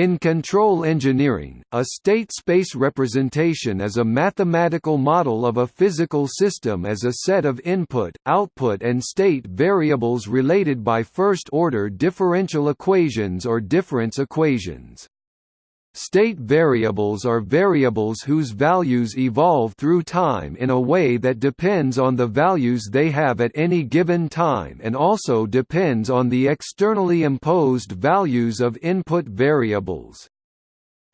In control engineering, a state space representation is a mathematical model of a physical system as a set of input, output and state variables related by first-order differential equations or difference equations. State variables are variables whose values evolve through time in a way that depends on the values they have at any given time and also depends on the externally imposed values of input variables.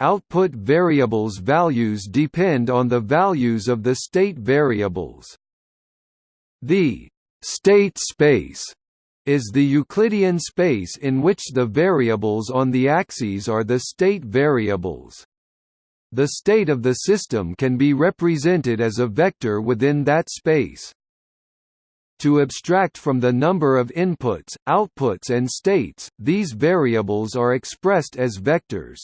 Output variables' values depend on the values of the state variables. The state space is the Euclidean space in which the variables on the axes are the state variables. The state of the system can be represented as a vector within that space. To abstract from the number of inputs, outputs and states, these variables are expressed as vectors.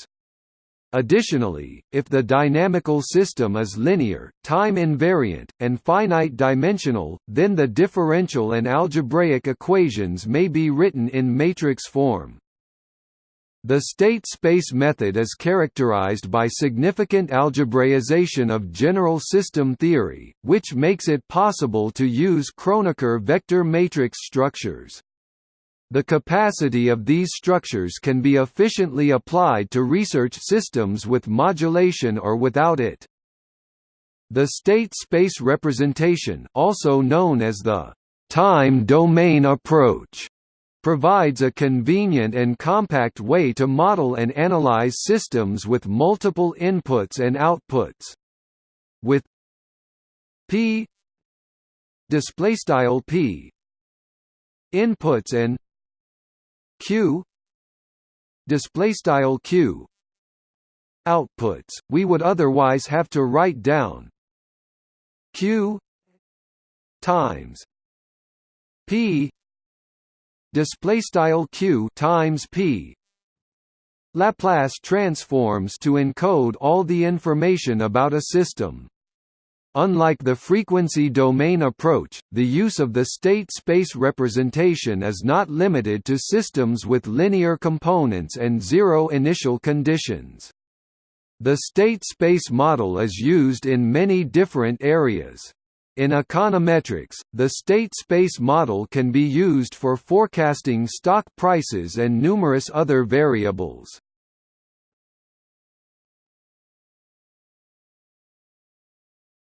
Additionally, if the dynamical system is linear, time-invariant, and finite-dimensional, then the differential and algebraic equations may be written in matrix form. The state space method is characterized by significant algebraization of general system theory, which makes it possible to use Kronecker vector matrix structures. The capacity of these structures can be efficiently applied to research systems with modulation or without it. The state space representation also known as the time domain approach provides a convenient and compact way to model and analyze systems with multiple inputs and outputs. With p displaystyle p inputs and q. Display style q. Outputs. We would otherwise have to write down q. Times p. Display style q times p. Laplace transforms to encode all the information about a system Unlike the frequency domain approach, the use of the state space representation is not limited to systems with linear components and zero initial conditions. The state space model is used in many different areas. In econometrics, the state space model can be used for forecasting stock prices and numerous other variables.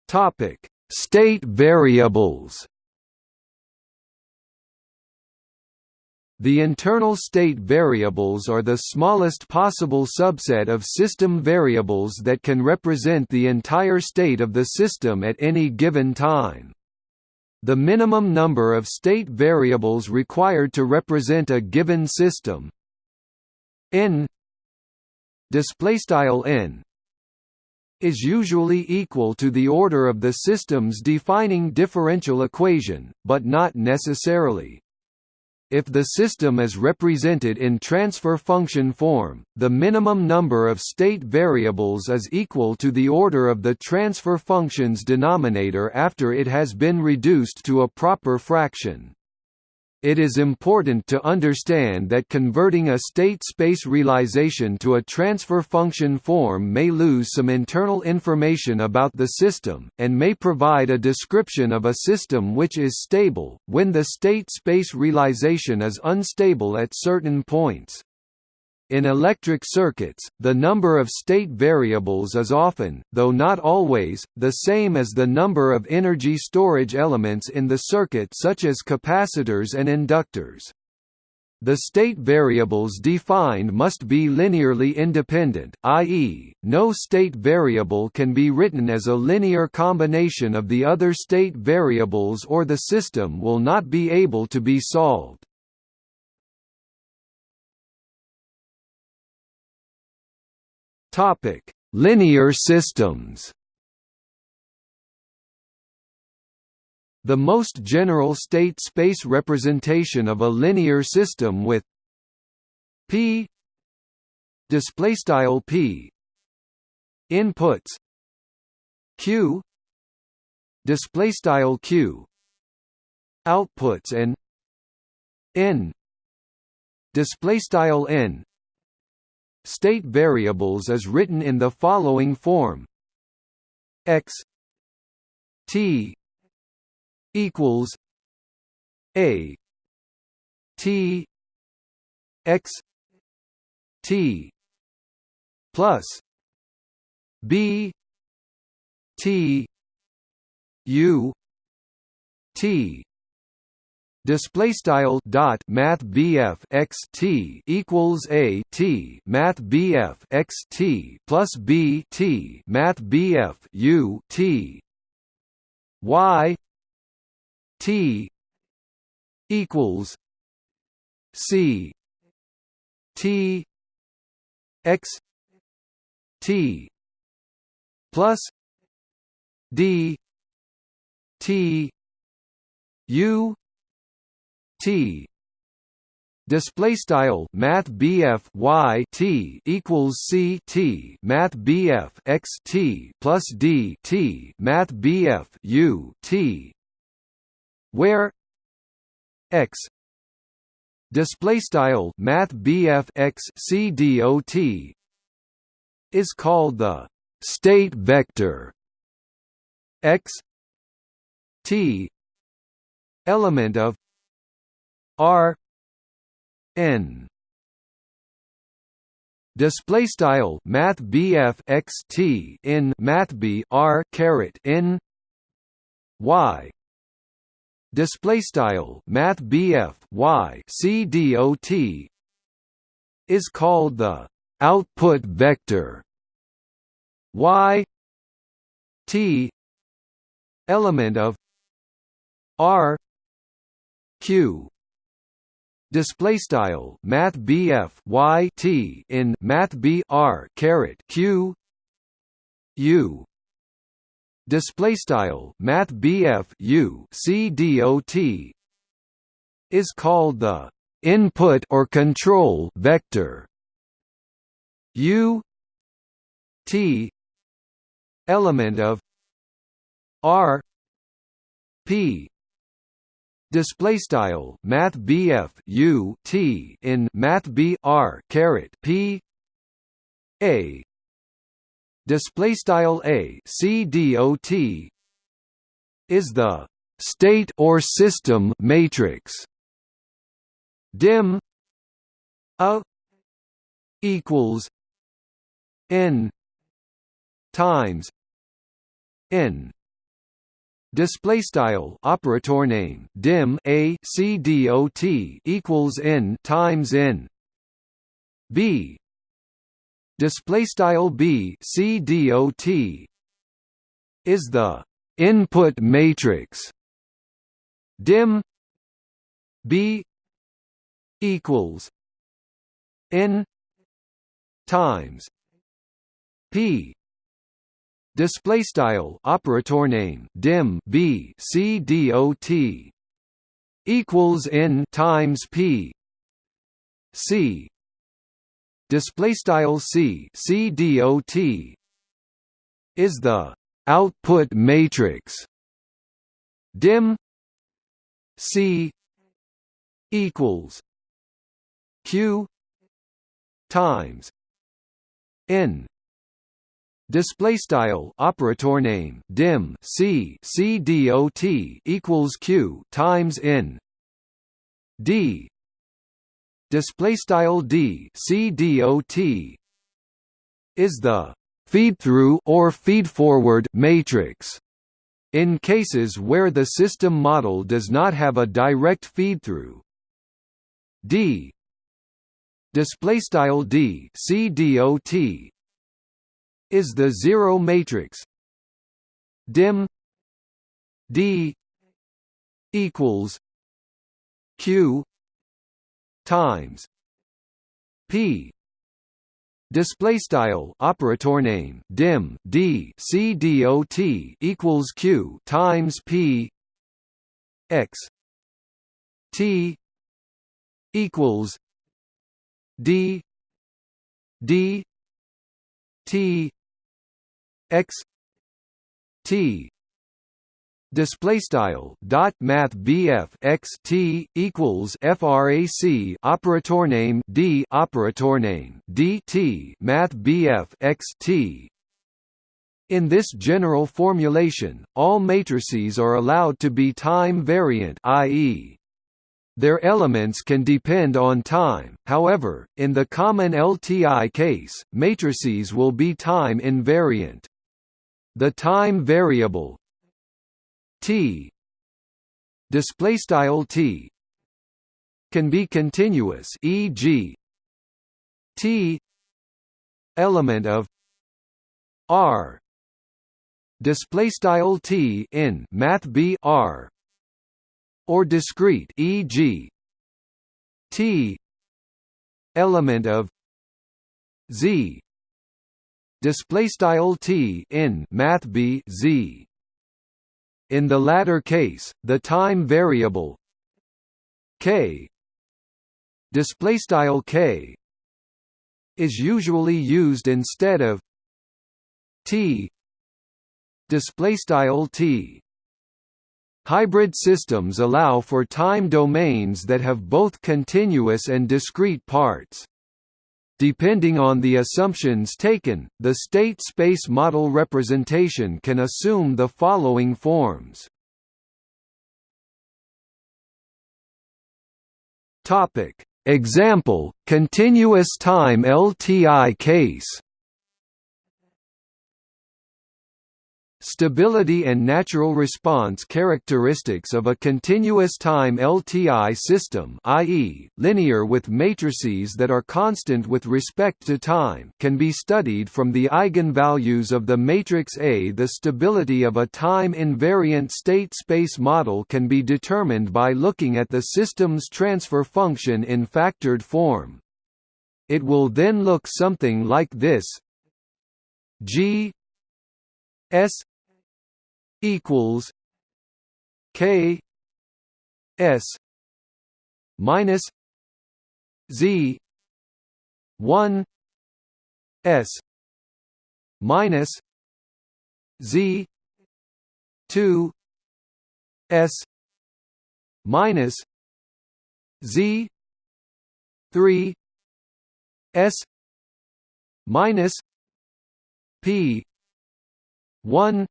Topic: State variables. The internal state variables are the smallest possible subset of system variables that can represent the entire state of the system at any given time. The minimum number of state variables required to represent a given system n displaystyle n is usually equal to the order of the system's defining differential equation, but not necessarily. If the system is represented in transfer function form, the minimum number of state variables is equal to the order of the transfer function's denominator after it has been reduced to a proper fraction. It is important to understand that converting a state space realization to a transfer function form may lose some internal information about the system, and may provide a description of a system which is stable, when the state space realization is unstable at certain points. In electric circuits, the number of state variables is often, though not always, the same as the number of energy storage elements in the circuit such as capacitors and inductors. The state variables defined must be linearly independent, i.e., no state variable can be written as a linear combination of the other state variables or the system will not be able to be solved. Topic: Linear systems. The most general state space representation of a linear system with p displaystyle p inputs q displaystyle q outputs and n displaystyle n state variables is written in the following form. X t equals a t x t plus b t u t display style dot math BF x t equals a t math BF x t plus b t math BF u t y t equals c t x t plus d t u t. Display style math BF y t equals c t math BF x t plus d t math BF u t. Where x display style math x c is called the state vector. X t element of r n display style math BF x t in math b r caret n y display style math BF y c dot is called the output vector y t element of r q display style math BF y t in math b r caret q u. Display style math BF u c dot is called the input or control vector. U t element of r p display style math BF u t in math b r caret p. A. Display style a c dot is the state or system matrix. Dim. A. Equals. N. Times. N display style operator name dim a c dot equals n times n. B. Display style b c dot is the input matrix dim b equals n times p display style operator name dim b c dot equals n times p c. Display style c c is the output matrix. Dim c equals q times n display style operator name dim c c dot equals q times n. D. Display style d c dot is the feed through or feed forward matrix in cases where the system model does not have a direct feed through? D. Display style d c dot is the zero matrix. Dim d equals q times p. Display style operator name dim d c dot equals q times p. X t equals d d t x t display style dot math bf x t equals frac operator name d operator name dt math bf x t in this general formulation, all matrices are allowed to be time-variant i.e. their elements can depend on time, however, in the common LTI case, matrices will be time-invariant. The time variable t displaystyle t can be continuous e.g. t element of r display style t in math b r or discrete e.g. t element of z display style t in math b z in the latter case the time variable k display style k is usually used instead of t display style t Hybrid systems allow for time domains that have both continuous and discrete parts. Depending on the assumptions taken, the state space model representation can assume the following forms. Topic: Example: continuous time LTI case. Stability and natural response characteristics of a continuous time LTI system i.e., linear with matrices that are constant with respect to time can be studied from the eigenvalues of the matrix A. The stability of a time-invariant state space model can be determined by looking at the system's transfer function in factored form. It will then look something like this G S equals K S minus Z one S minus Z two S minus Z three S minus P one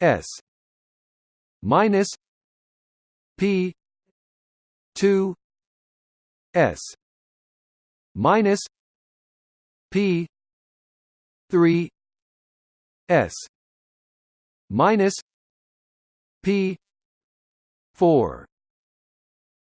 S. Minus P two S. Minus P three S. Minus P four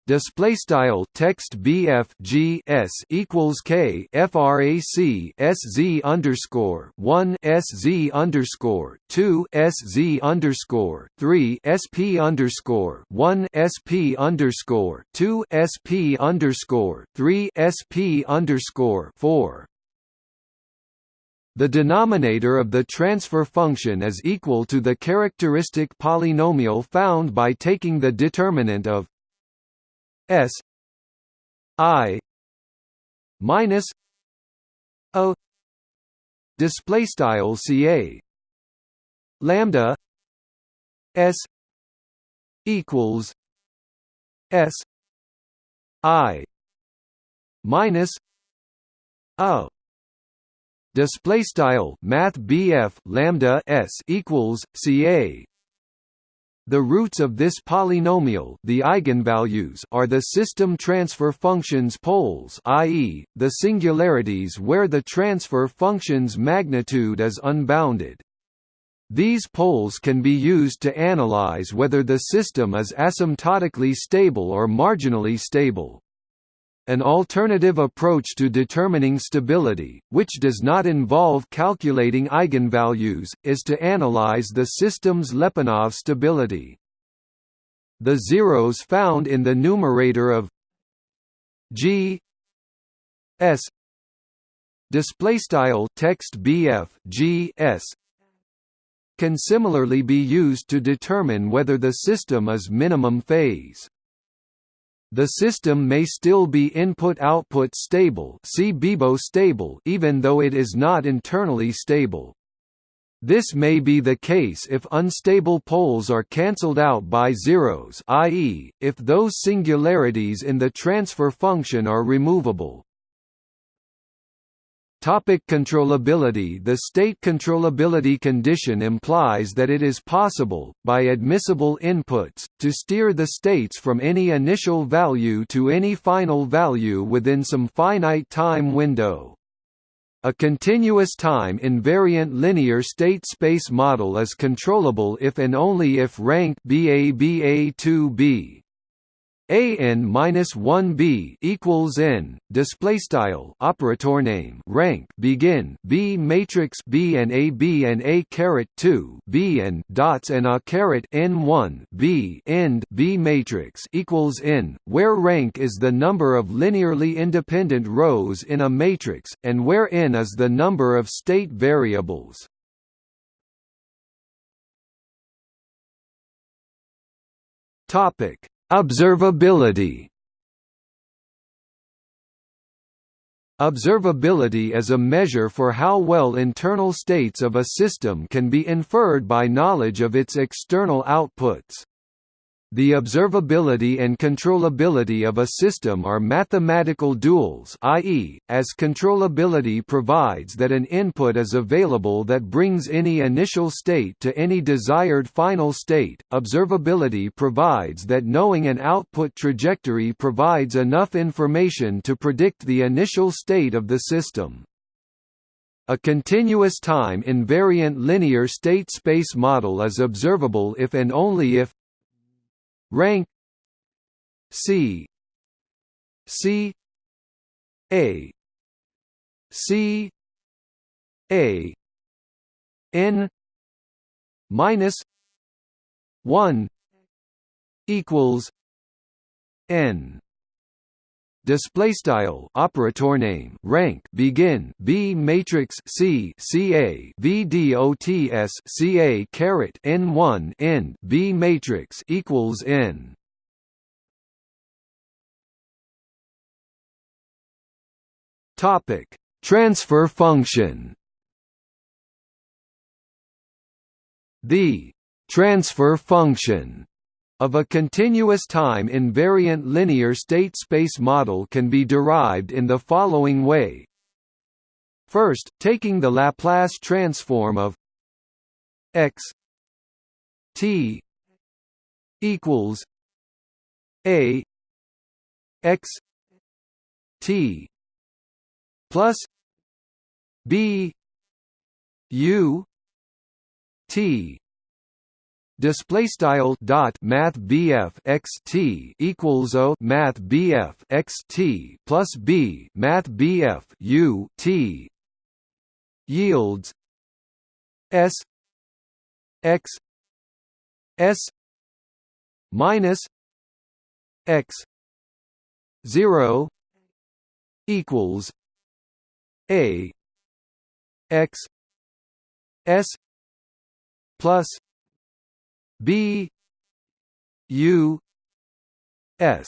display style text bf g s equals k frac s z underscore one s z underscore two s z underscore three sp underscore one sp underscore two sp underscore three sp underscore four. The denominator of the transfer function is equal to the characteristic polynomial found by taking the determinant of S I minus O display style CA lambda S equals S I minus O display style math BF lambda S equals CA the roots of this polynomial the eigenvalues are the system transfer function's poles i.e., the singularities where the transfer function's magnitude is unbounded. These poles can be used to analyze whether the system is asymptotically stable or marginally stable. An alternative approach to determining stability, which does not involve calculating eigenvalues, is to analyze the system's Lyapunov stability. The zeros found in the numerator of G S display style text BF G S can similarly be used to determine whether the system is minimum phase. The system may still be input-output stable see BIBO stable even though it is not internally stable. This may be the case if unstable poles are cancelled out by zeros i.e., if those singularities in the transfer function are removable. Topic controllability The state controllability condition implies that it is possible, by admissible inputs, to steer the states from any initial value to any final value within some finite time window. A continuous time invariant linear state space model is controllable if and only if rank BABA2B a n minus one b equals n display style operator name rank begin b matrix b and a b and a caret 2 b and dots and a caret n 1 b end b matrix equals n where rank is the number of linearly independent rows in a matrix and where n is the number of state variables. Topic Observability Observability is a measure for how well internal states of a system can be inferred by knowledge of its external outputs. The observability and controllability of a system are mathematical duals i.e., as controllability provides that an input is available that brings any initial state to any desired final state, observability provides that knowing an output trajectory provides enough information to predict the initial state of the system. A continuous time invariant linear state space model is observable if and only if rank C C A C A N minus one equals N display style operator name rank begin b matrix c ca caret n1 end b matrix equals n. Topic transfer function. The transfer function of a continuous time invariant linear state space model can be derived in the following way. First, taking the Laplace transform of x t equals a x t plus b u t display style dot math BF x t equals o math BF x t plus b math BF u t. Yields s x s minus x 0 equals a x s plus B U S.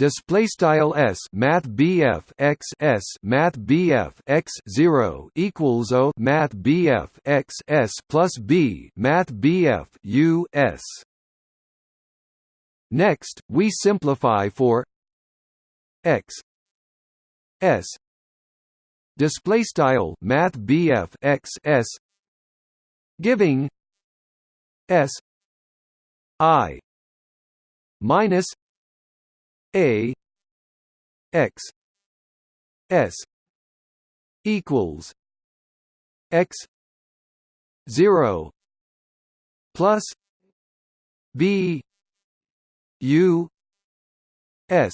Display style s math bf x s math bf x 0 equals o math bf x s plus b math bf u s. Next we simplify for x s. Display style math bf x s. Giving S I minus A X S equals X zero plus B U S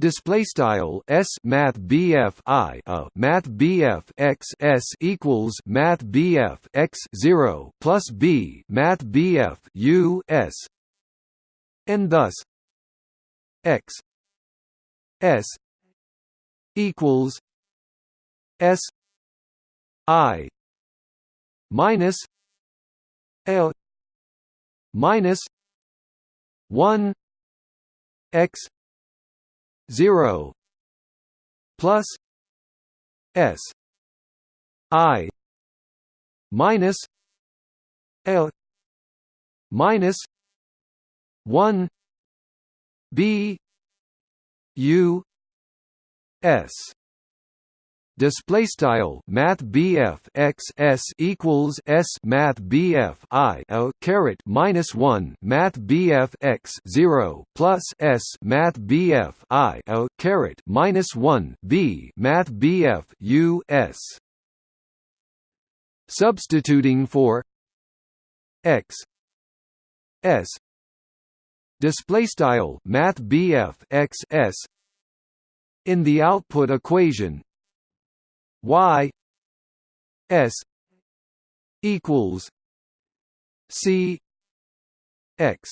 Display style s math bf i a math bf x s equals math bf x zero plus b math bf u s, and thus x s equals s i minus l minus one x 0 plus s i minus L minus one B U S display style math BF x s equals s math BF I a caret minus 1 math BF x 0 plus s math BF I a caret minus 1 B math BF U S. Substituting for x s. Display style math BF x s. In the output equation y s equals c x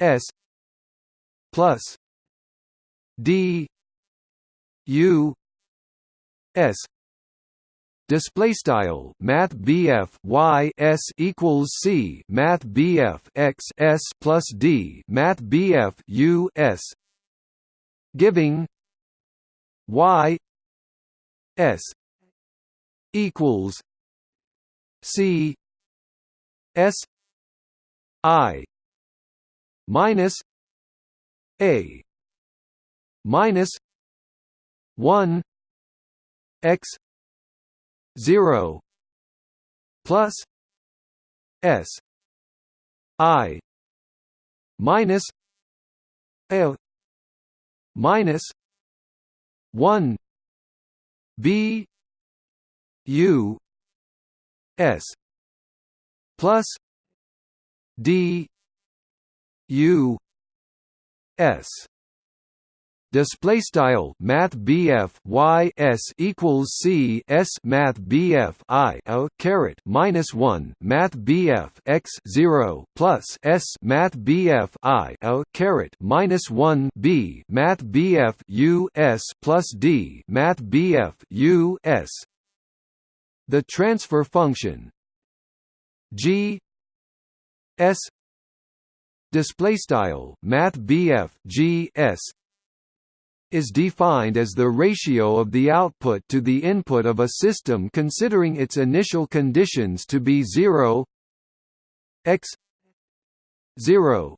s plus d u s. Display style math BF y s equals c math BF x s plus d math BF u s. Giving y S equals C S I minus A minus one X zero plus S I minus L minus one B U S plus D U S display style math BF y s equals c s math BF I a caret minus 1 math BF x 0 plus s math BF I a caret minus 1 b math BF u s plus d math BF u s. The transfer function. G s. Display style math BF g s is defined as the ratio of the output to the input of a system considering its initial conditions to be 0 x 0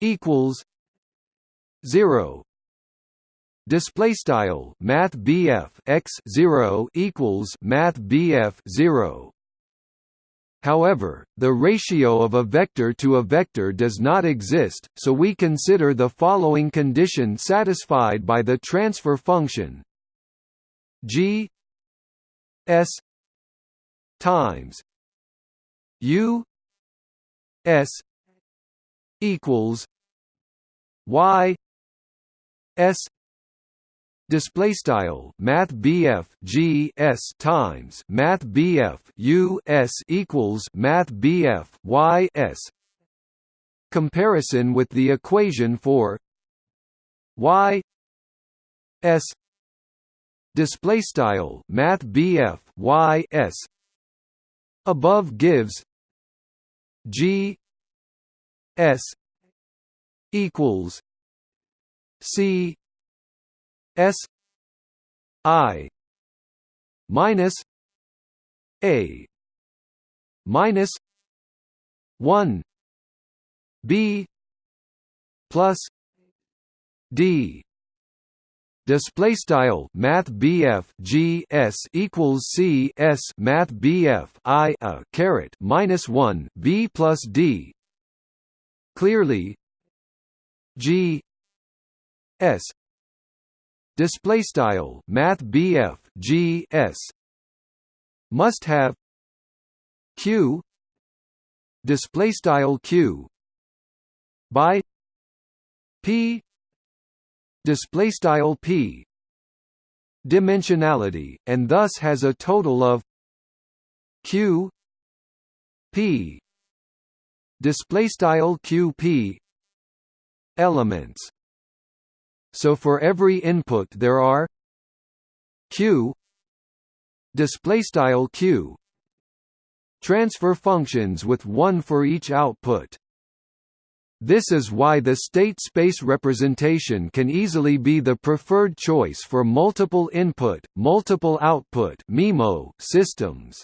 equals 0 display style math x 0 equals math BF 0 However, the ratio of a vector to a vector does not exist, so we consider the following condition satisfied by the transfer function g s times u s equals y s display style math BF G S times math BF U S equals math BF Y S. Comparison with the equation for Y S. Display style math BF Y S. Above gives G S equals C S I minus A minus one B plus D. Display style math BF G S equals C S math BF I a caret minus 1 B plus D. Clearly G S display style math BF G S. Must have. Q. Display style Q. By. P. Display style P. Dimensionality and thus has a total of. Q. P. Display style QP elements so for every input there are q display style q transfer functions with one for each output. This is why the state space representation can easily be the preferred choice for multiple input, multiple output (MIMO) systems.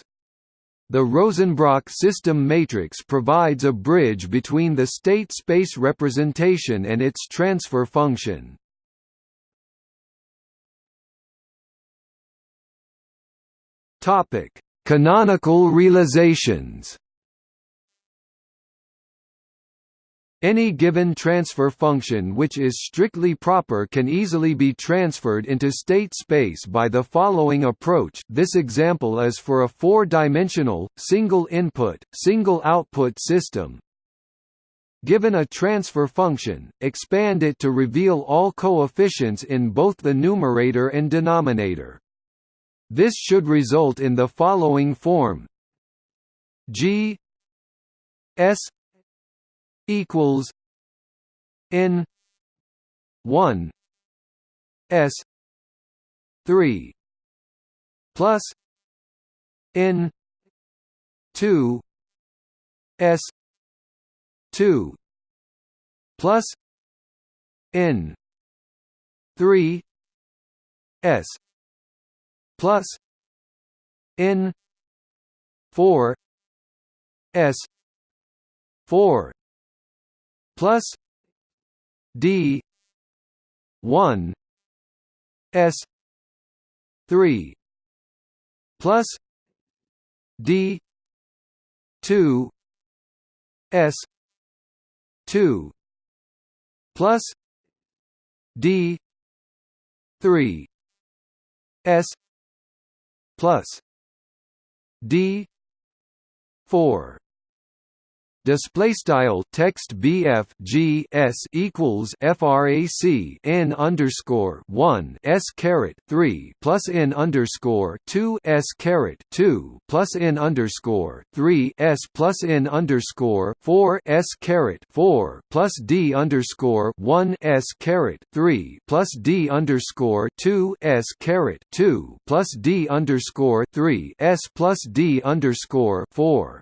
The Rosenbrock system matrix provides a bridge between the state space representation and its transfer function. Topic: Canonical realizations. Any given transfer function which is strictly proper can easily be transferred into state space by the following approach this example is for a four-dimensional, single-input, single-output system. Given a transfer function, expand it to reveal all coefficients in both the numerator and denominator. This should result in the following form. G S equals N one S three plus N two S two plus N three S plus N four S four plus D one S three plus D two S two plus D three S plus D four display style text bf g s equals frac n underscore 1 s caret 3 plus n underscore 2 s caret 2 plus n underscore 3 s plus n underscore 4 s caret 4 plus d underscore 1 s caret 3 plus d underscore 2 s caret 2 plus d underscore 3 s plus d underscore 4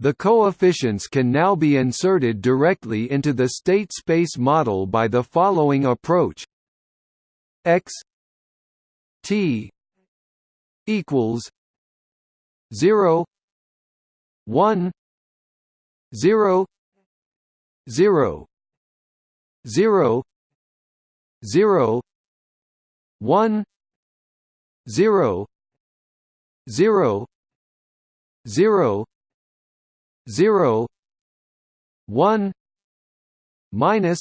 the coefficients can now be inserted directly into the state space model by the following approach. X t equals 0 1 0 0 0 0 1 0 0 0 0 1 minus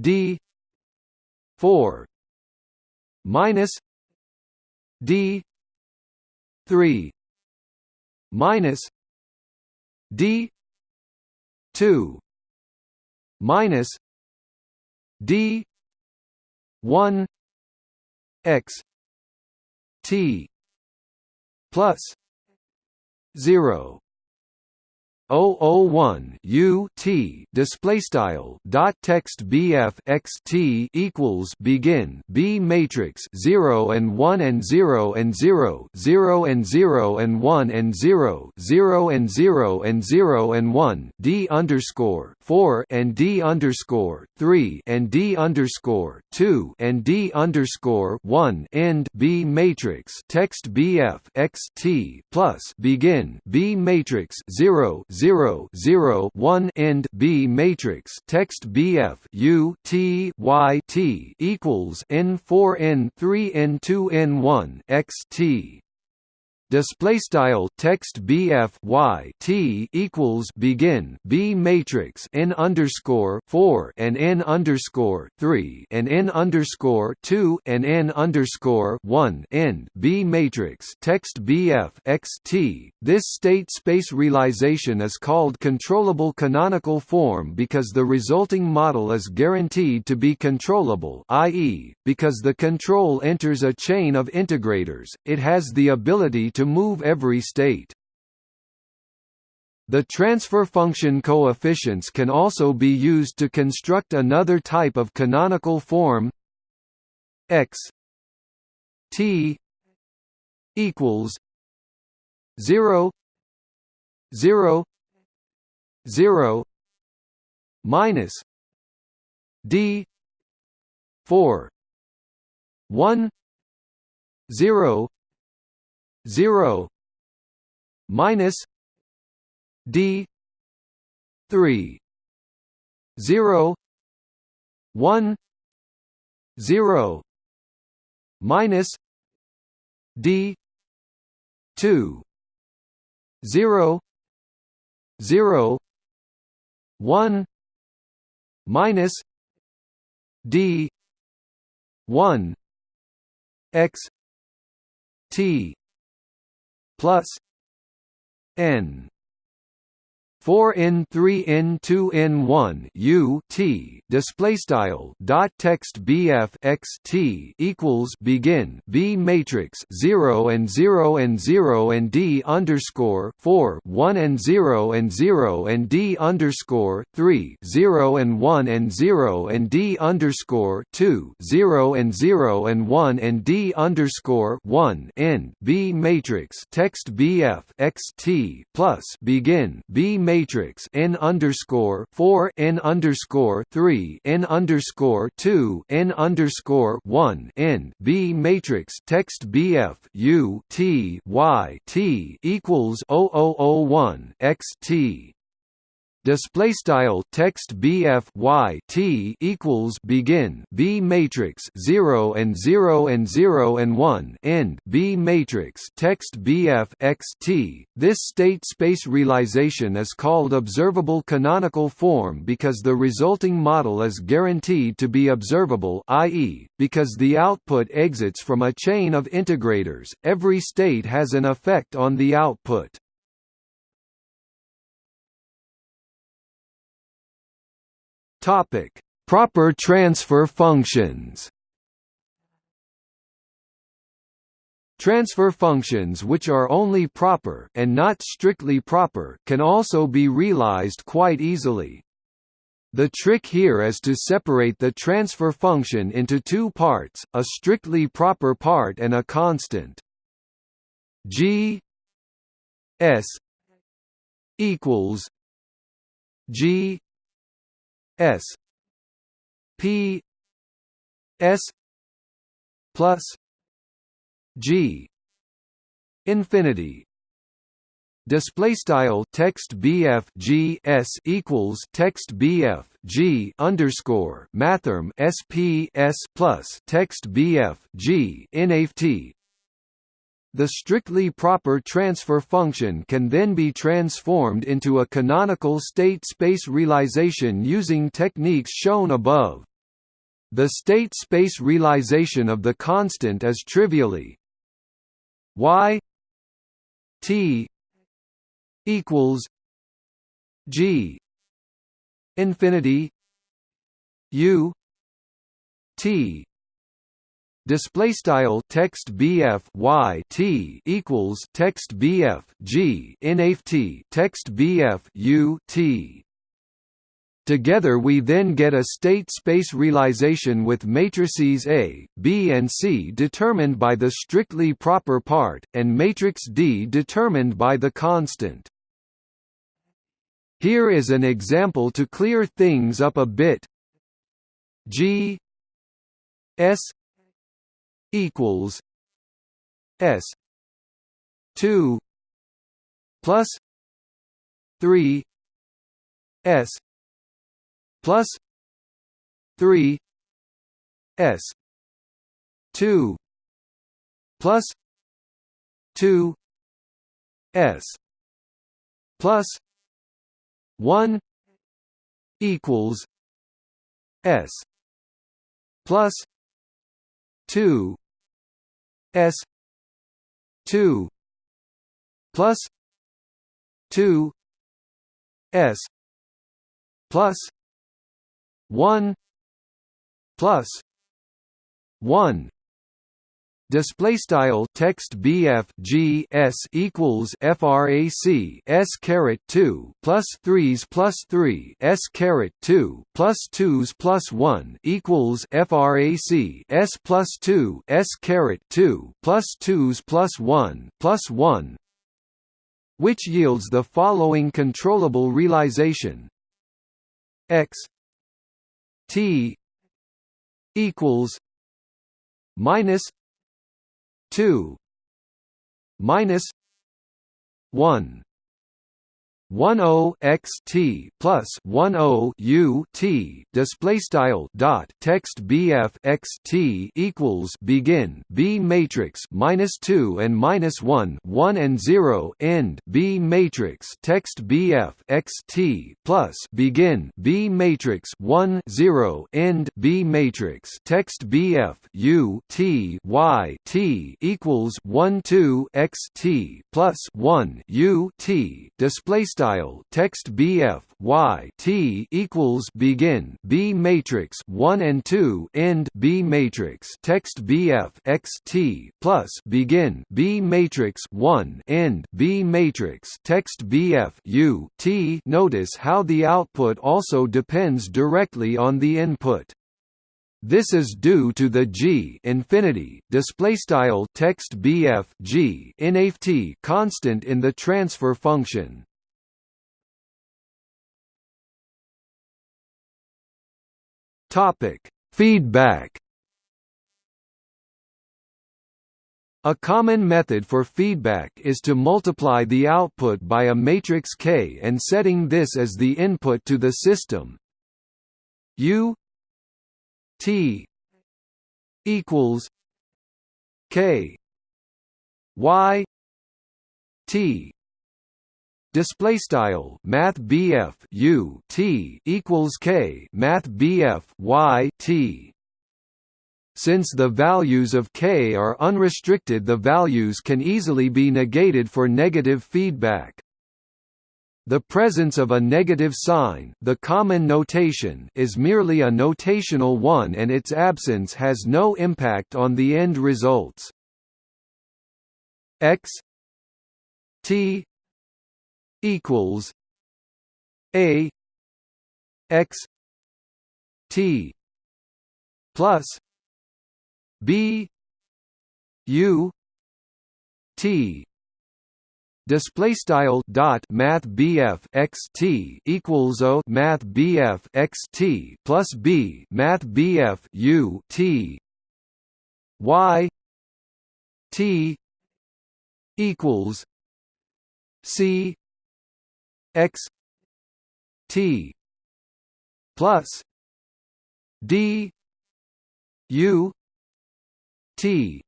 d 4 minus d 3 minus d 2 minus d 1 x t plus 0 001 U T display style dot text BF x T equals begin B matrix 0 and 1 and 0 and 0 0 and 0 and 1 and 0 0 and 0 and 0 and 1 D underscore 4 and D underscore 3 and D underscore 2 and D underscore 1 end B matrix text BF x T plus begin B matrix 0 0 0 1 end B matrix text BF U T Y T equals N 4 N 3 N 2 N 1 X T display style text bf y t equals begin b matrix n underscore 4 and n underscore 3 and n underscore 2 and n underscore 1 end b matrix text bf x t. This state space realization is called controllable canonical form because the resulting model is guaranteed to be controllable i.e because the control enters a chain of integrators. It has the ability to move every state. The transfer function coefficients can also be used to construct another type of canonical form x t equals 0 0 0 minus d 4 1 0 0 minus d 3 0 1 0 minus d 2 0 0 1 minus d 1 x t plus n 4 n 3 n 2 n 1 u t display style dot text bf x t equals begin b matrix 0 and 0 and 0 and d underscore 4 1 and 0 and 0 and d underscore 3 0 and 1 and 0 and d underscore 2 0 and 0 and 1 and d underscore 1 n b matrix text bf x t plus begin b matrix matrix n underscore four n underscore three n underscore two n underscore one n B matrix text BF U T Y T equals 0001 x T display style text bf y t equals begin b matrix 0 and 0 and 0 and 1 end b matrix text bf x t. This state space realization is called observable canonical form because the resulting model is guaranteed to be observable i.e because the output exits from a chain of integrators every state has an effect on the output Topic: Proper transfer functions. Transfer functions which are only proper and not strictly proper can also be realized quite easily. The trick here is to separate the transfer function into two parts, a strictly proper part and a constant. G S equals G S P S plus G infinity. Display style text bf g s equals text bf g underscore mathrm sp s plus text bf g nft the strictly proper transfer function can then be transformed into a canonical state space realization using techniques shown above. The state space realization of the constant is trivially y t equals g infinity u t display style text bf y t equals text bf g nft text bf u t Together we then get a state space realization with matrices A, B and C determined by the strictly proper part, and matrix D determined by the constant. Here is an example to clear things up a bit. G S equals S two plus three S plus three S two plus two S plus one equals S plus 2 s 2 plus 2 s plus 1 plus 1 display style text bf g s equals frac s caret 2 plus 3s plus 3 s caret 2 plus 2s plus 1 equals frac s plus 2 s caret 2 plus 2s plus 1 plus 1 which yields the following controllable realization. X t equals minus 2 minus 1 10 x t plus 10 u t display style dot text bf x t equals begin b matrix minus 2 and minus 1 1 and 0 end b matrix text bf x t plus begin b matrix 1 0 end b matrix text bf u t y t equals 1 2 x t plus 1 u t display style. Text BF y t equals begin B matrix 1 and 2 end B matrix. Text BF x t plus begin B matrix 1 end B matrix. Text BF u t notice how the output also depends directly on the input. This is due to the g infinity. Display style text bf g inft constant in the transfer function. Topic: Feedback. A common method for feedback is to multiply the output by a matrix K and setting this as the input to the system. U T equals K Y T display style math BF U T equals K math BF Y T since the values of k are unrestricted the values can easily be negated for negative feedback. The presence of a negative sign the common notation is merely a notational one and its absence has no impact on the end results. x t equals a x t plus b u t. Display style dot math BF x t equals o math BF x t plus b math BF u t. Y t equals c x t plus d u t.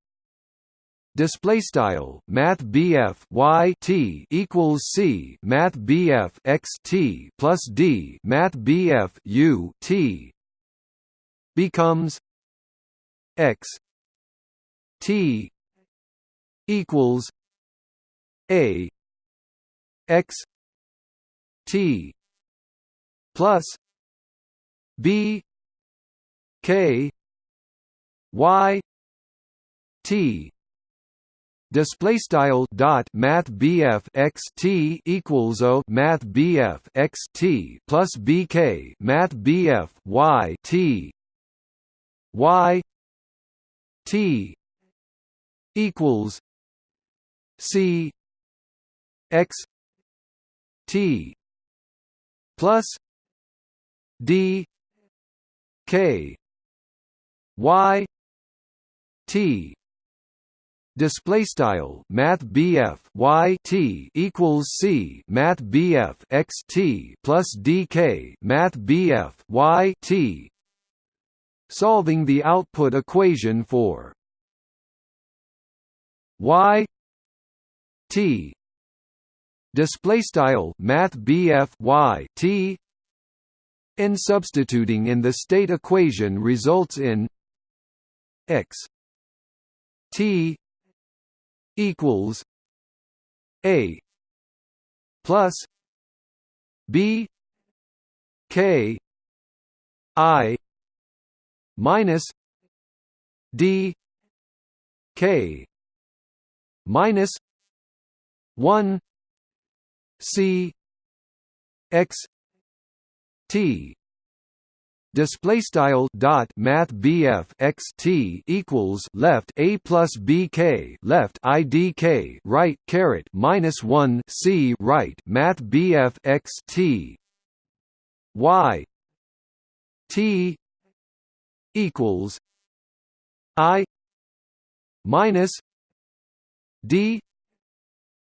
Display style math BF y t equals c math BF x t plus d math BF u t becomes x t equals a x T plus B K Y T. Display style dot math BF x T equals O math BF x T plus BK math BF Y T. Y T equals C x T plus d k y t. Display style math BF y t equals c math BF x t plus dk math BF y t. Solving the output equation for y t display style math BF y t. And substituting in the state equation results in x t equals a plus b k i minus d k minus 1 C X T. Display style dot math BF x T equals left a plus BK left IDK right caret minus 1 C right math BF x T. Y T equals I minus D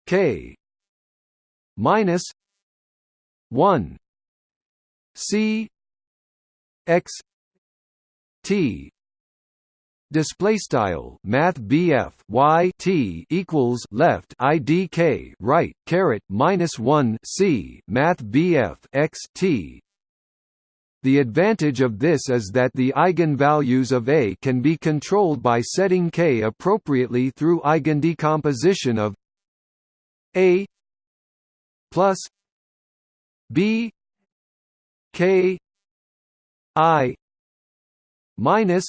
k minus 1 c x t. Display style math BF y t equals left idk right caret minus 1 c math BF x t. The advantage of this is that the eigenvalues of A can be controlled by setting k appropriately through eigendecomposition of A plus B k I minus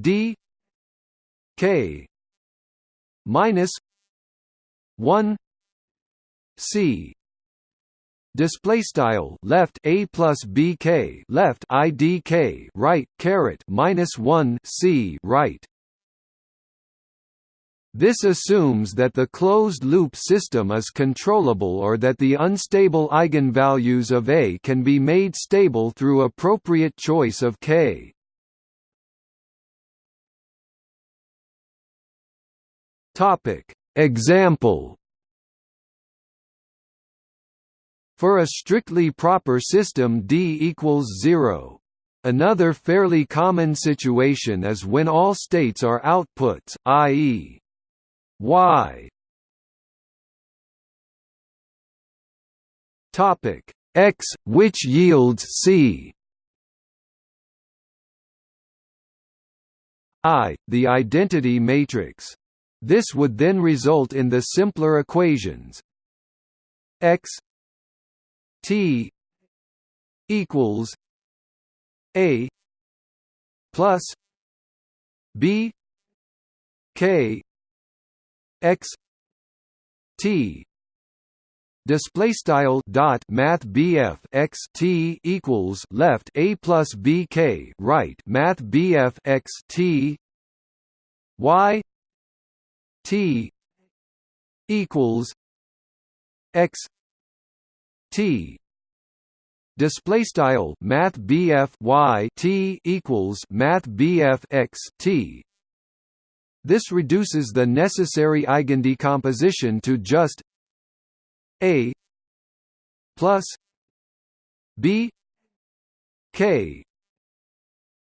d k minus 1 c. Display style left a plus bk left idk right caret minus 1 c right this assumes that the closed-loop system is controllable or that the unstable eigenvalues of A can be made stable through appropriate choice of k. Example For a strictly proper system D equals 0. Another fairly common situation is when all states are outputs, i.e. y topic. X which yields c? I the identity matrix. This would then result in the simpler equations. X t equals a plus b k x t display style dot math BF x T equals left a plus B K right math BF x T y T equals X T display style math BF y T equals math BF x T this reduces the necessary eigendecomposition to just a plus b k.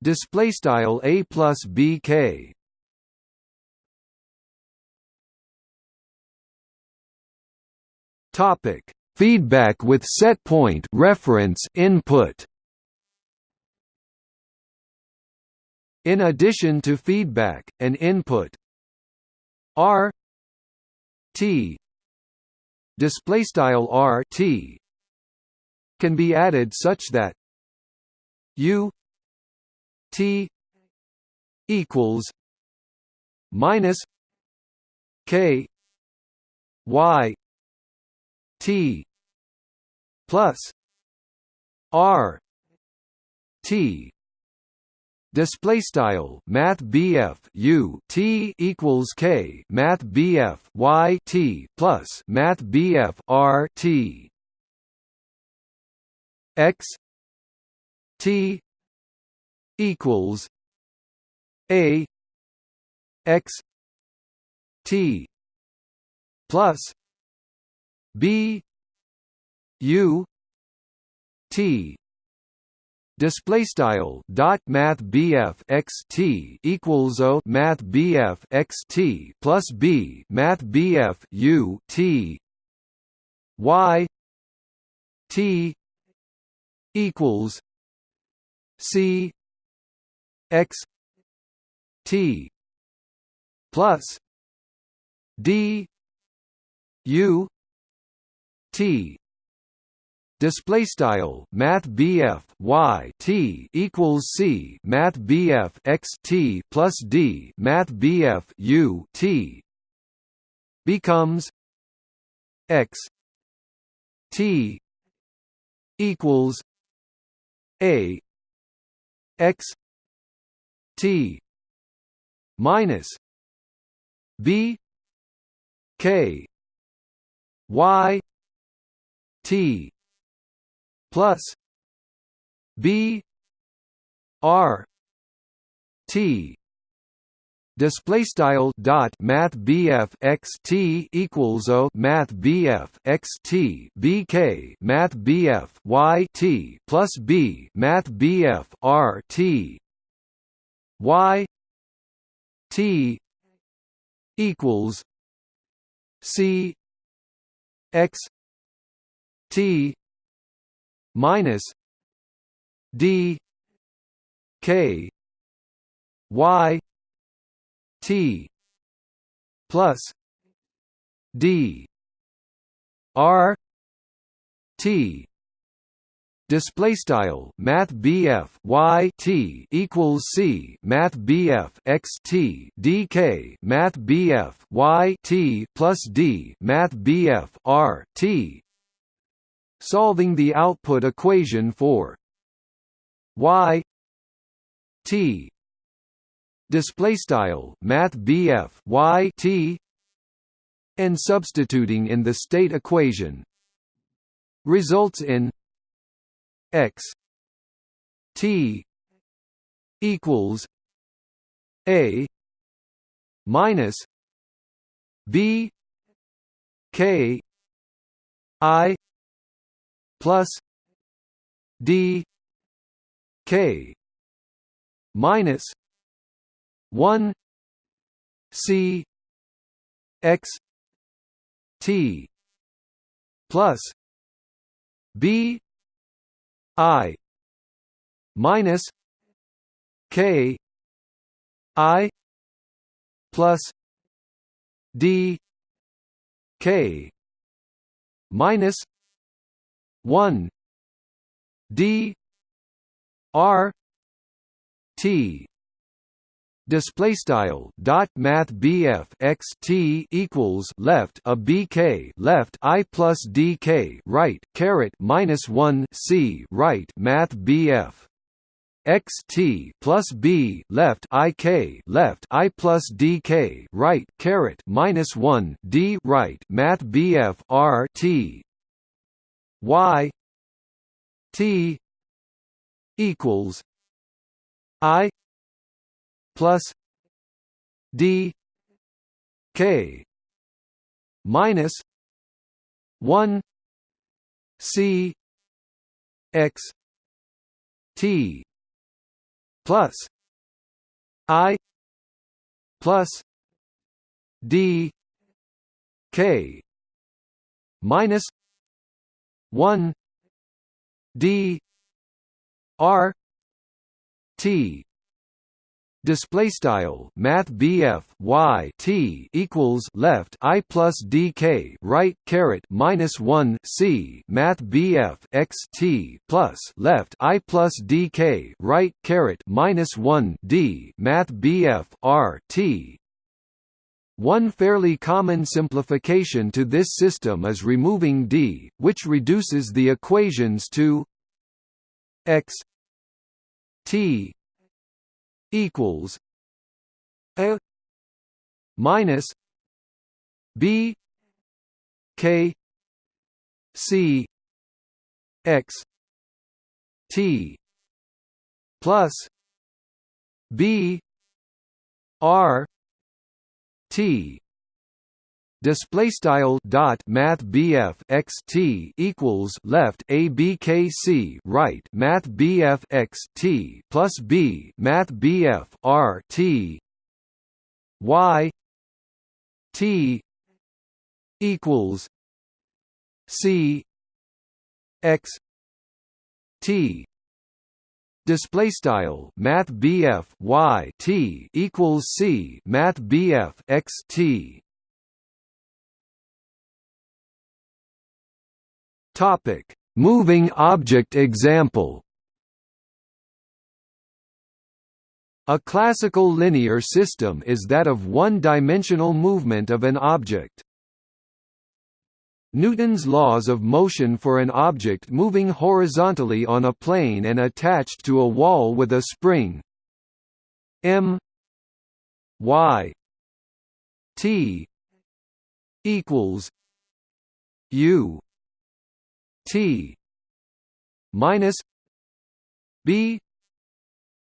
Display style a plus b k. Topic: Feedback with setpoint reference input. In addition to feedback, and input R T display style R T can be added such that U T equals minus K Y T plus R T display style math BF U T equals K math BF Y T plus math BF R T. X T equals A X T plus B U T display style dot math BF x T equals O math BF x T plus B math BF U T Y T equals C x T plus D U T display style math BF y T equals C math BF x T plus D math BF U T becomes x T equals a x T minus B K Y T plus B R T. Display style dot math BF x t equals o math BF x t BK math BF y t plus B math BF r t. Y t equals C x T minus D K Y T plus D R T. Display style math BF y t equals c math BF x t dk math BF y t plus d math BF r t solving the output equation for y t display style math BF y t and substituting in the state equation results in x t equals a minus b k i plus d k minus 1 c x t plus b I minus K I plus D K minus one D R T. Display style dot math BF x T equals left a BK left I plus DK right caret minus 1 C right math BF x T plus B left IK left I plus DK right caret minus 1 D right math BF R T Y T equals I plus d k minus 1 c x t plus i plus d k minus 1 d r t. Display style math BF y t equals left I plus DK right caret minus 1 C math BF x t plus left I plus DK right caret minus 1 D math BF R T one fairly common simplification to this system is removing d, which reduces the equations to x t equals a minus b k c x t plus b r t. Display style dot math BF x t equals left a b k c right math BF x t plus b math BF r t. Y. T. equals c x t display style math BF y t equals c math BF x t Topic: Moving object example. A classical linear system is that of one-dimensional movement of an object. Newton's laws of motion for an object moving horizontally on a plane and attached to a wall with a spring. M y t equals u T minus B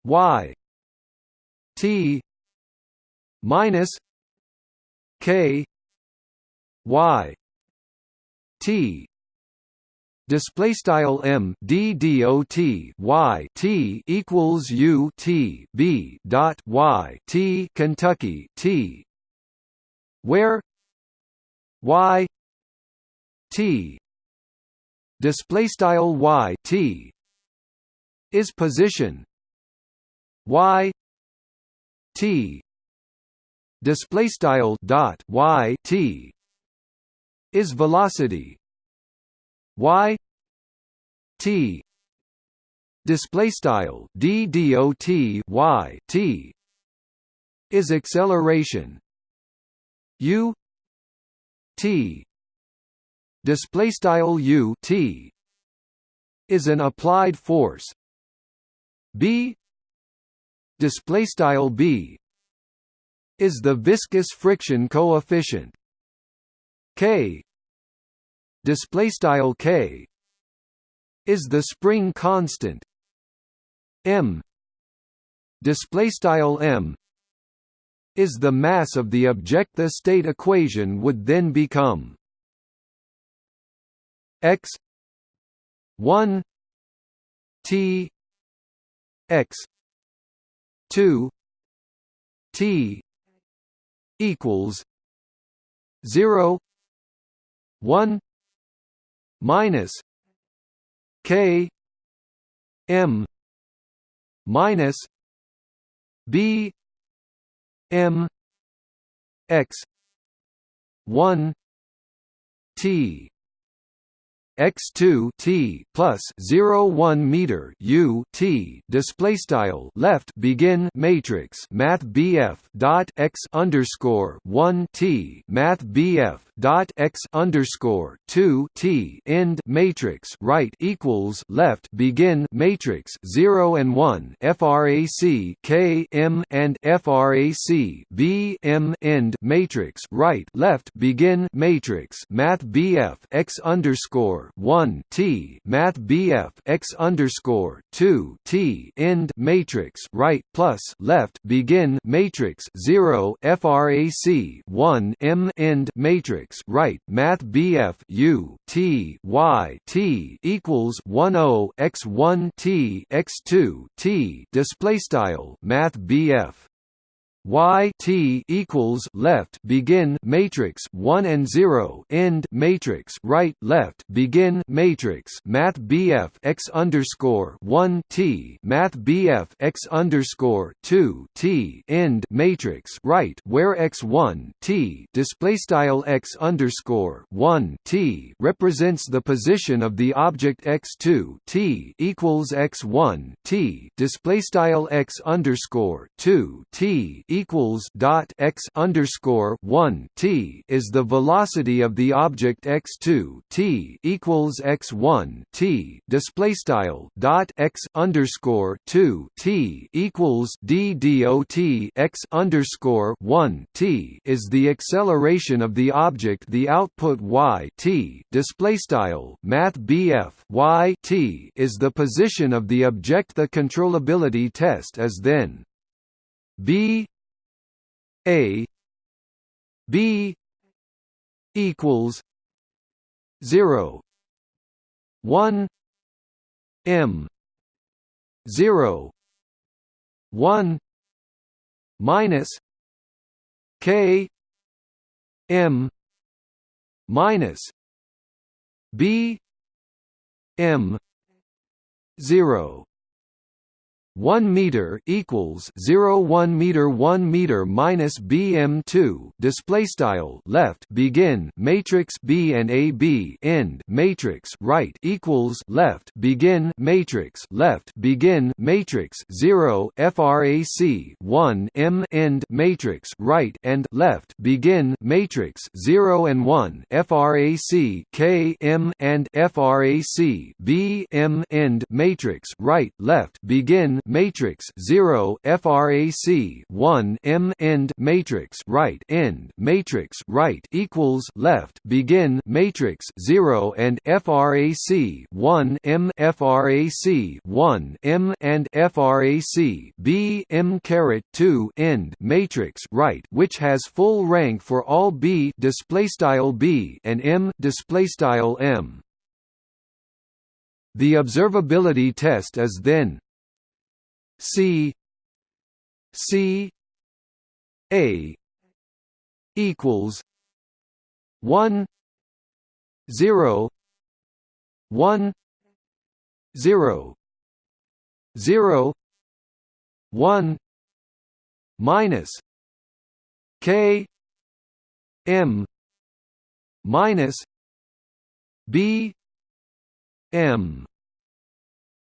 Y T minus k y t. Display style m d dot y t equals u t b dot y t Kentucky t. Where? Y t. Display style y t. Is position. Y t. Display style dot y t is velocity. Y t display style d y t is acceleration. U t display style u t is an applied force. B display style b is the viscous friction coefficient. K display style k is the spring constant. M display style m is the mass of the object the state equation would then become. X 1 t x 2 t equals 0 1 minus K M minus B M X one T x2 t plus 0 1 meter u t display style left begin matrix math bf dot x underscore 1 t math bf dot x underscore 2 t end matrix right equals left begin matrix 0 and 1 frac k m and frac b m end matrix right left begin matrix math bf x underscore 1 T Math BF x underscore two T end matrix right plus left begin matrix zero FRAC one M end matrix right Math BF U T Y T equals one O x one T x two T display style Math BF y t equals left begin matrix 1 and 0 end matrix right left begin matrix math bf x underscore 1 t math bf x underscore 2 t end matrix right where x1 t display style x underscore 1 t represents the position of the object x2 t equals x1 t display style x underscore 2 t equals dot x underscore one t is the velocity of the object x two t equals x one t display style dot x underscore two t equals d dot x underscore one t is the acceleration of the object. The output y t display style math bf y t is the position of the object. The controllability test is then b a B equals zero. One M zero. One minus K M minus B M zero 1 meter equals 0 1 meter 1 meter minus bm 2 display style left begin matrix b and a b end matrix right equals left begin matrix left begin matrix 0 frac 1 m end matrix right and left begin matrix 0 and 1 frac k m and frac b m end matrix right left begin matrix 0 frac 1 m end matrix right end matrix right equals left begin matrix 0 and frac 1 m frac 1 m and frac b m caret 2 end matrix right which has full rank for all b display style b and m display style m. The observability test is then C C A equals one zero one zero zero one minus K M minus B M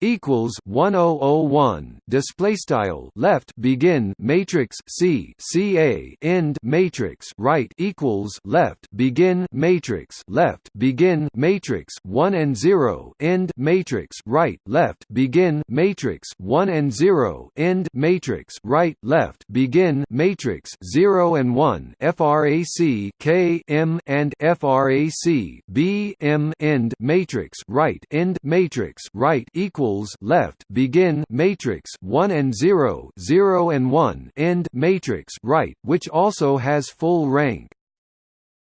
equals 1001 display style left begin matrix C CA end matrix right equals left begin matrix left begin matrix 1 and 0 end matrix right left begin matrix 1 and 0 end matrix right left begin matrix 0 and 1 frac K M and frac B M end matrix right end matrix right equals equals left begin matrix 1 and 0 0 and 1 end matrix right which also has full rank.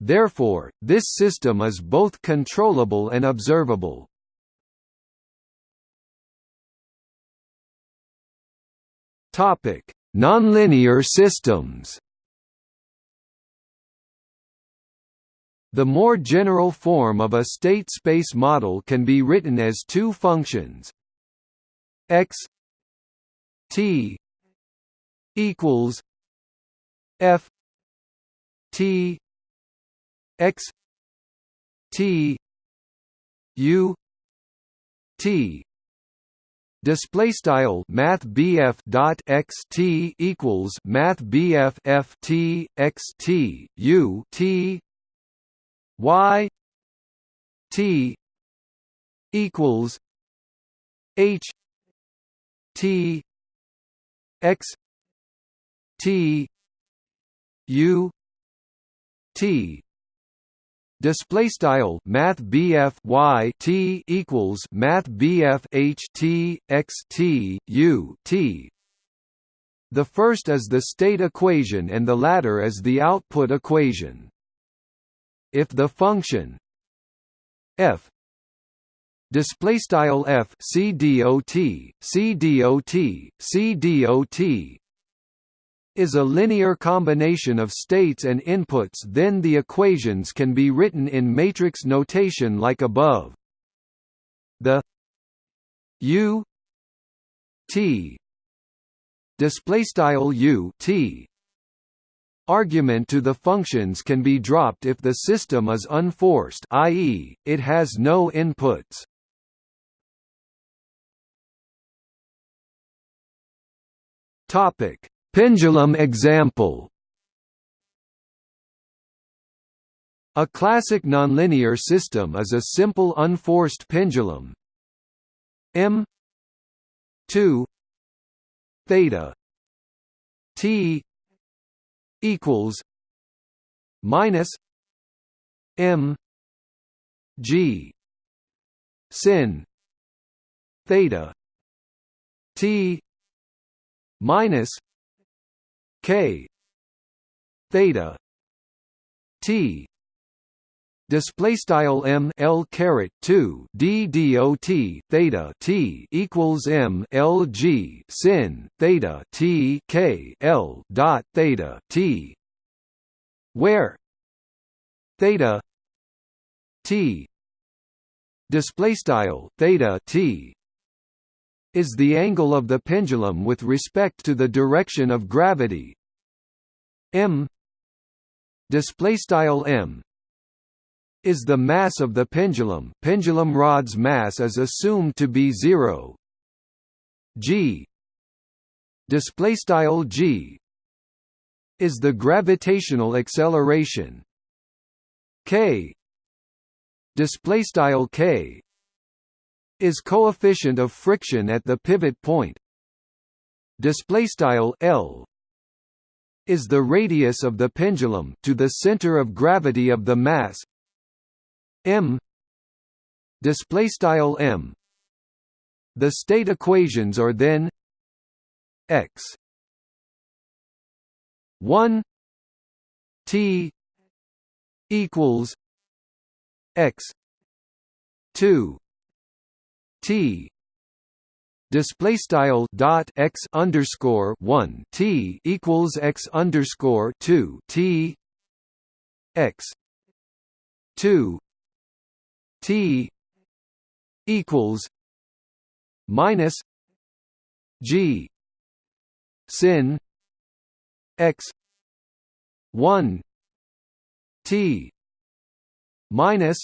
Therefore this system is both controllable and observable. Topic. Nonlinear systems The more general form of a state space model can be written as two functions x t equals f t x t u t. Display style Math dot x T equals Math F T x T U T Y T equals H T X T U T. Display style math BF Y T equals math BF H T X T U T. The first is the state equation and the latter is the output equation. If the function f display style f c dot c dot is a linear combination of states and inputs then the equations can be written in matrix notation like above the u t display style u t argument to the functions can be dropped if the system is unforced i.e., it has no inputs. Topic: Pendulum example. A classic nonlinear system is a simple unforced pendulum. M. 2 theta. T. equals minus m. G. Sin. Theta. T minus k theta t display style m l caret 2 d dot theta t equals m l g sin theta t k l dot theta t where theta t display style theta t is the angle of the pendulum with respect to the direction of gravity. M display style m is the mass of the pendulum. Pendulum rod's mass is assumed to be 0 g display style g is the gravitational acceleration. K display style k is coefficient of friction at the pivot point. Display style L is the radius of the pendulum to the center of gravity of the mass. M display style m. The state equations are then x 1 t equals x 2 t. Display style dot x underscore one t equals x underscore two t x two t equals minus g sin x one t minus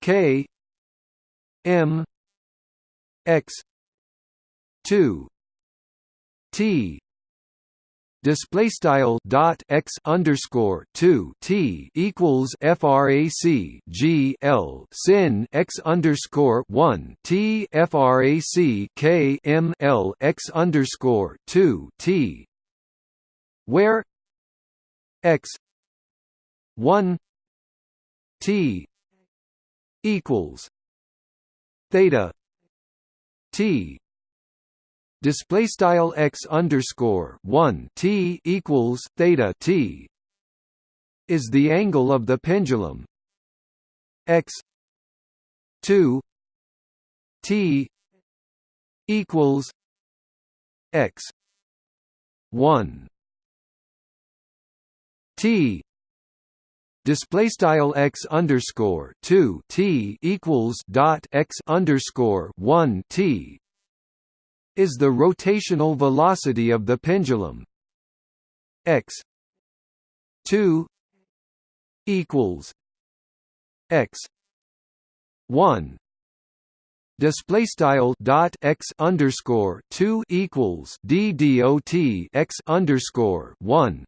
k m x 2 t display style dot x underscore 2 t equals frac g l sin x underscore 1 t frac k m l x underscore 2 t. Where x 1 t equals theta t display style x underscore one t equals theta t is the angle of the pendulum. X two t equals x one t display style x underscore two t equals dot x underscore one t is the rotational velocity of the pendulum. X 2 equals x 1 display style dot x underscore 2 equals d dot x underscore 1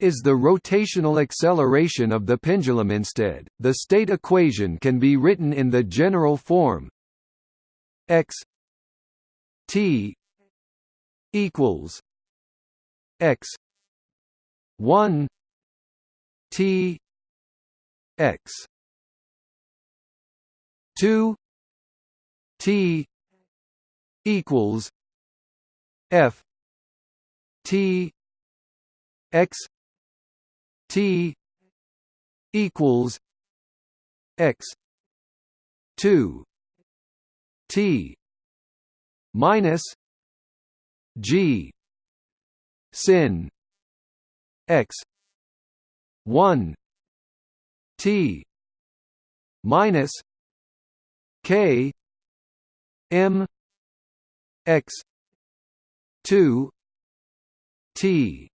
is the rotational acceleration of the pendulum instead. The state equation can be written in the general form x T equals X one T X two T equals F T X T equals X two T minus G sin x 1 T minus K M x 2 T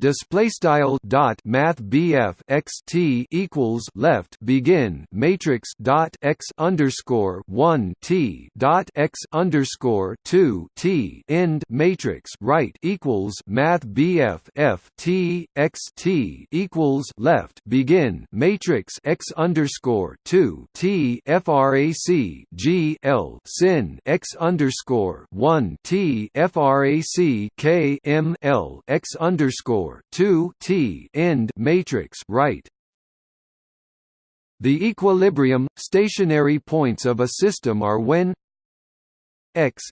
display style dot math BF x T equals left begin matrix dot x underscore one T dot x underscore two T end matrix right equals math BF F T x T equals left begin matrix x underscore two T frac G L sin x underscore one T frac K M L x underscore 2 T end matrix right. The equilibrium stationary points of a system are when x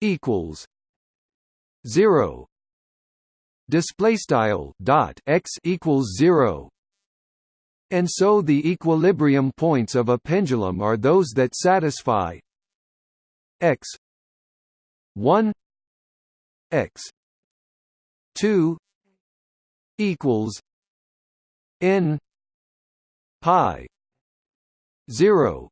equals 0 display style dot x equals 0 and so the equilibrium points of a pendulum are those that satisfy x 1 x 2 equals n pi 0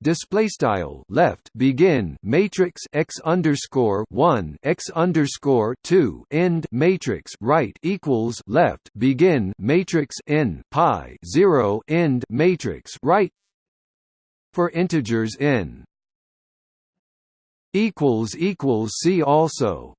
display style left begin matrix x underscore 1 x underscore 2 end matrix right equals left begin matrix n pi 0 end matrix right for integers n equals equals see also